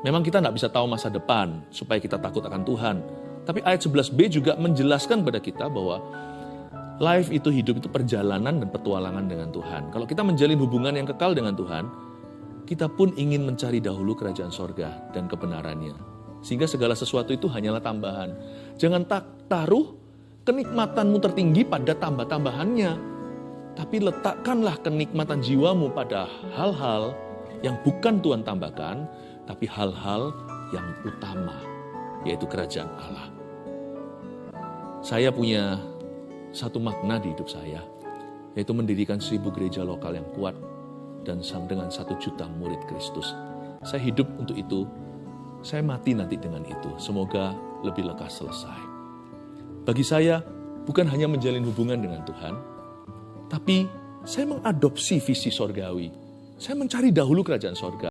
Memang kita tidak bisa tahu masa depan supaya kita takut akan Tuhan. Tapi ayat 11b juga menjelaskan pada kita bahwa life itu hidup itu perjalanan dan petualangan dengan Tuhan. Kalau kita menjalin hubungan yang kekal dengan Tuhan, kita pun ingin mencari dahulu kerajaan sorga dan kebenarannya. Sehingga segala sesuatu itu hanyalah tambahan. Jangan tak taruh kenikmatanmu tertinggi pada tambah-tambahannya. Tapi letakkanlah kenikmatan jiwamu pada hal-hal yang bukan Tuhan tambahkan, tapi hal-hal yang utama, yaitu kerajaan Allah. Saya punya satu makna di hidup saya, yaitu mendirikan seribu gereja lokal yang kuat dan dengan satu juta murid Kristus. Saya hidup untuk itu, saya mati nanti dengan itu. Semoga lebih lekas selesai. Bagi saya, bukan hanya menjalin hubungan dengan Tuhan, tapi saya mengadopsi visi sorgawi. Saya mencari dahulu kerajaan sorga.